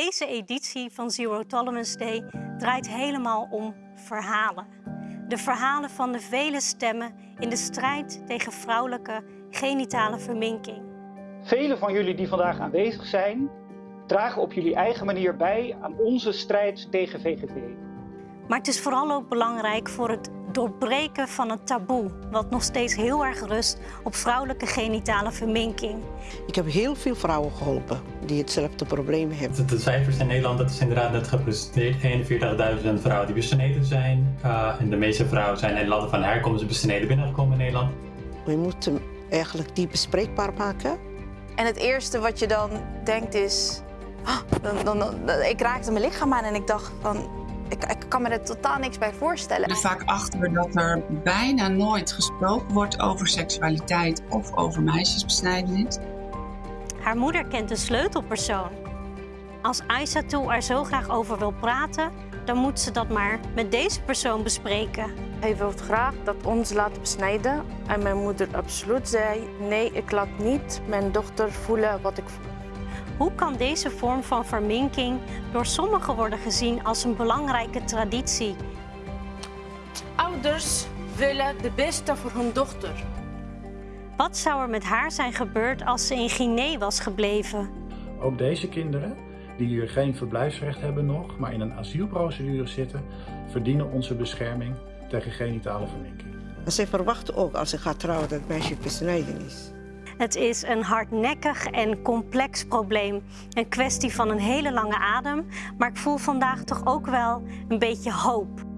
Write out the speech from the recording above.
Deze editie van Zero Tolerance Day draait helemaal om verhalen. De verhalen van de vele stemmen in de strijd tegen vrouwelijke genitale verminking. Velen van jullie die vandaag aanwezig zijn, dragen op jullie eigen manier bij aan onze strijd tegen VGV. Maar het is vooral ook belangrijk voor het doorbreken van het taboe, wat nog steeds heel erg rust op vrouwelijke genitale verminking. Ik heb heel veel vrouwen geholpen die hetzelfde probleem hebben. De, de cijfers in Nederland, dat is inderdaad net gepresenteerd. 41.000 vrouwen die besneden zijn. Uh, en de meeste vrouwen zijn in landen van herkomst besneden binnengekomen in Nederland. We moeten eigenlijk die bespreekbaar maken. En het eerste wat je dan denkt is... ah, dan, dan, dan, ik raakte mijn lichaam aan en ik dacht van... Ik, ik kan me er totaal niks bij voorstellen. er vaak achter dat er bijna nooit gesproken wordt over seksualiteit of over meisjesbesnijdenis. Haar moeder kent een sleutelpersoon. Als Aissatou er zo graag over wil praten, dan moet ze dat maar met deze persoon bespreken. Hij wil graag dat ons laten besnijden. En mijn moeder absoluut zei, nee, ik laat niet mijn dochter voelen wat ik voel. Hoe kan deze vorm van verminking door sommigen worden gezien als een belangrijke traditie? Ouders willen de beste voor hun dochter. Wat zou er met haar zijn gebeurd als ze in Guinea was gebleven? Ook deze kinderen, die hier geen verblijfsrecht hebben nog, maar in een asielprocedure zitten, verdienen onze bescherming tegen genitale verminking. En zij verwachten ook als ze gaat trouwen dat het meisje besnijden is. Het is een hardnekkig en complex probleem. Een kwestie van een hele lange adem, maar ik voel vandaag toch ook wel een beetje hoop.